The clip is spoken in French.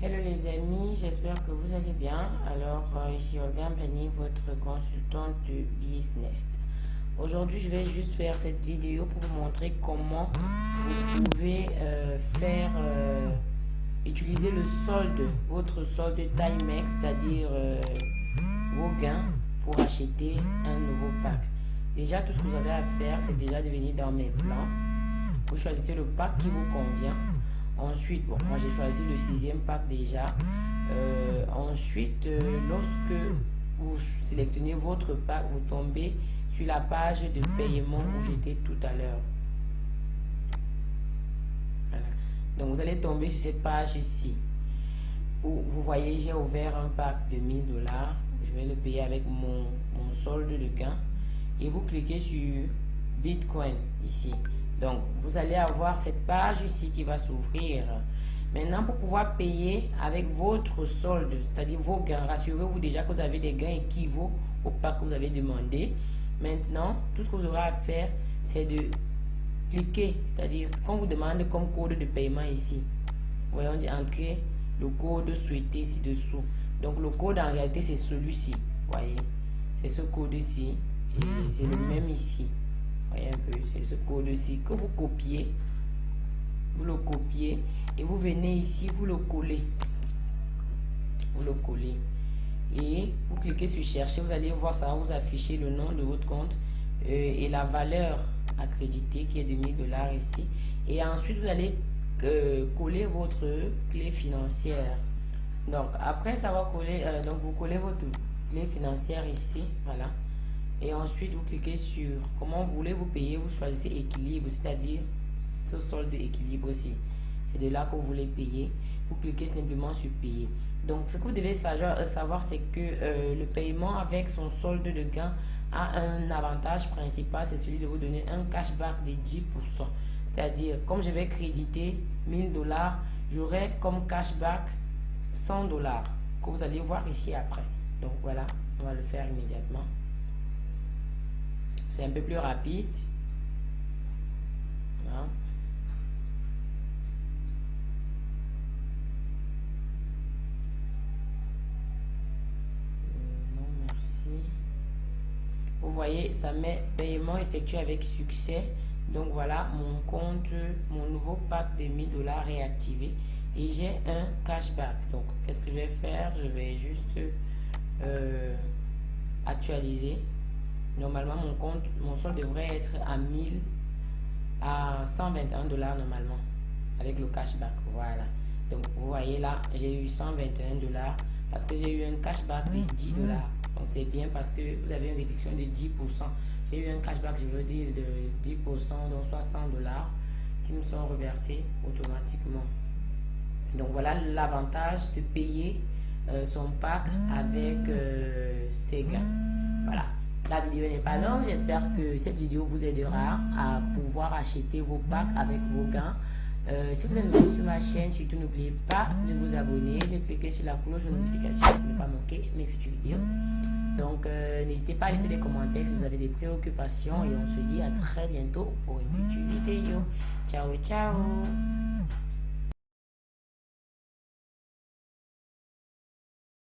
Hello les amis, j'espère que vous allez bien. Alors euh, ici Olga Bani, votre consultante de business. Aujourd'hui, je vais juste faire cette vidéo pour vous montrer comment vous pouvez euh, faire euh, utiliser le solde, votre solde Timex, c'est-à-dire vos gains pour acheter un nouveau pack. Déjà, tout ce que vous avez à faire, c'est déjà de venir dans mes plans. Vous choisissez le pack qui vous convient Ensuite, bon, moi j'ai choisi le sixième pack déjà. Euh, ensuite, euh, lorsque vous sélectionnez votre pack, vous tombez sur la page de paiement où j'étais tout à l'heure. Donc vous allez tomber sur cette page ici. Où vous voyez, j'ai ouvert un pack de 1000 dollars. Je vais le payer avec mon, mon solde de gain. Et vous cliquez sur Bitcoin ici. Donc, vous allez avoir cette page ici qui va s'ouvrir. Maintenant, pour pouvoir payer avec votre solde, c'est-à-dire vos gains, rassurez-vous déjà que vous avez des gains équivalents au pas que vous avez demandé. Maintenant, tout ce que vous aurez à faire, c'est de cliquer, c'est-à-dire ce qu'on vous demande comme code de paiement ici. Voyons, on dit entrer le code souhaité ci-dessous. Donc, le code en réalité, c'est celui-ci. Voyez, c'est ce code-ci et c'est le même ici voyez un peu, c'est ce code-ci que vous copiez. Vous le copiez et vous venez ici, vous le collez. Vous le collez. Et vous cliquez sur chercher, vous allez voir, ça va vous afficher le nom de votre compte euh, et la valeur accréditée qui est de 1000 dollars ici. Et ensuite, vous allez euh, coller votre clé financière. Donc, après ça va coller, euh, donc vous collez votre clé financière ici, voilà et ensuite vous cliquez sur comment voulez-vous payer, vous choisissez équilibre, c'est-à-dire ce solde équilibre ici. C'est de là que vous voulez payer. Vous cliquez simplement sur payer. Donc ce que vous devez savoir, euh, c'est que euh, le paiement avec son solde de gain a un avantage principal, c'est celui de vous donner un cashback de 10%. C'est-à-dire, comme je vais créditer 1000 dollars, j'aurai comme cashback 100 dollars que vous allez voir ici après. Donc voilà, on va le faire immédiatement. C'est un peu plus rapide. Euh, non, merci. Vous voyez, ça met paiement effectué avec succès. Donc voilà, mon compte, mon nouveau pack de 1000 dollars est activé et j'ai un cashback. Donc, qu'est-ce que je vais faire? Je vais juste euh, actualiser. Normalement, mon compte, mon solde devrait être à 1000 à 121 dollars normalement avec le cashback. Voilà. Donc, vous voyez là, j'ai eu 121 dollars parce que j'ai eu un cashback de 10 dollars. Donc, c'est bien parce que vous avez une réduction de 10%. J'ai eu un cashback, je veux dire, de 10%, donc 60 dollars qui me sont reversés automatiquement. Donc, voilà l'avantage de payer euh, son pack avec euh, ses gains. Voilà. La vidéo n'est pas longue. J'espère que cette vidéo vous aidera à pouvoir acheter vos packs avec vos gains. Euh, si vous êtes nouveau sur ma chaîne, surtout n'oubliez pas de vous abonner, de cliquer sur la cloche de notification pour ne pas manquer mes futures vidéos. Donc, euh, n'hésitez pas à laisser des commentaires si vous avez des préoccupations et on se dit à très bientôt pour une future vidéo. Ciao, ciao